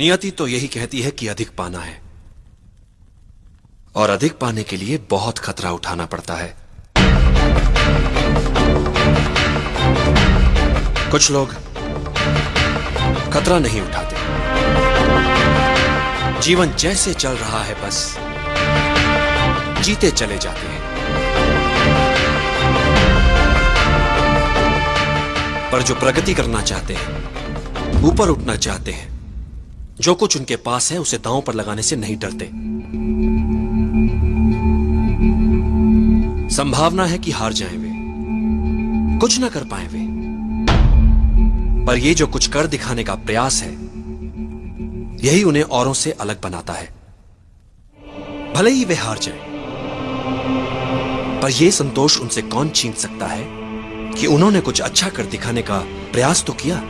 नियति तो यही कहती है कि अधिक पाना है। और अधिक पाने के लिए बहुत खतरा उठाना पड़ता है। कुछ लोग खतरा नहीं उठाते। जीवन जैसे चल रहा है बस। जीते चले जाते हैं। पर जो प्रगति करना चाहते हैं, ऊपर उठना चाहते हैं जो कुछ उनके पास है उसे दांव पर लगाने से नहीं डरते। संभावना है कि हार जाएँ वे। कुछ ना कर पाए वे। पर ये जो कुछ कर दिखाने का प्रयास है यही उन्हें औरों से अलग बनाता है। भले ही वे हार जाएँ, पर यह संतोष उनसे कौन छीन सकता है कि उन्होंने कुछ अच्छा कर दिखाने का प्रयास तो किया?